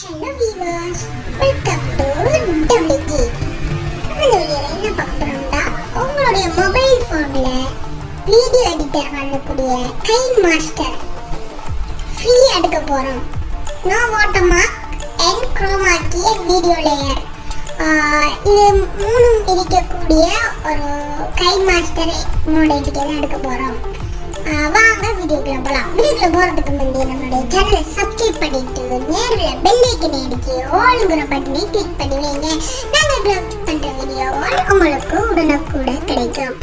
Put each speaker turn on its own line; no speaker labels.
Hello viewers welcome to WG இந்த வீடியோவில் என்ன பார்க்க போகிறோம்னா உங்களுடைய மொபைல் ஃபோனில் வீடியோ எடிட்டர் பண்ணக்கூடிய கை மாஸ்டர் ஃப்ரீ எடுக்க போகிறோம் நோ வாட்டர்மார்க் அண்ட் குரோமாக்கிய வீடியோ லேயர் இது மூணும் இருக்கக்கூடிய ஒரு கை மாஸ்டர் மோட் எடிட்டர் எடுக்க போகிறோம் வாங்க வீடியோக்குள்ள போகலாம் வீடியோக்குள்ள போகிறதுக்கு முந்தைய நம்மளுடைய சேனலை சப்ஸ்கிரைப் பண்ணிட்டு நேரில் பெல் ஐக்கனை ஆளுங்கிற பட்டனை கிளிக் பண்ணி வைங்க. நாங்கள் பண்ணுற வீடியோ உங்களுக்கு உடனுக்குடன் கிடைக்கும்.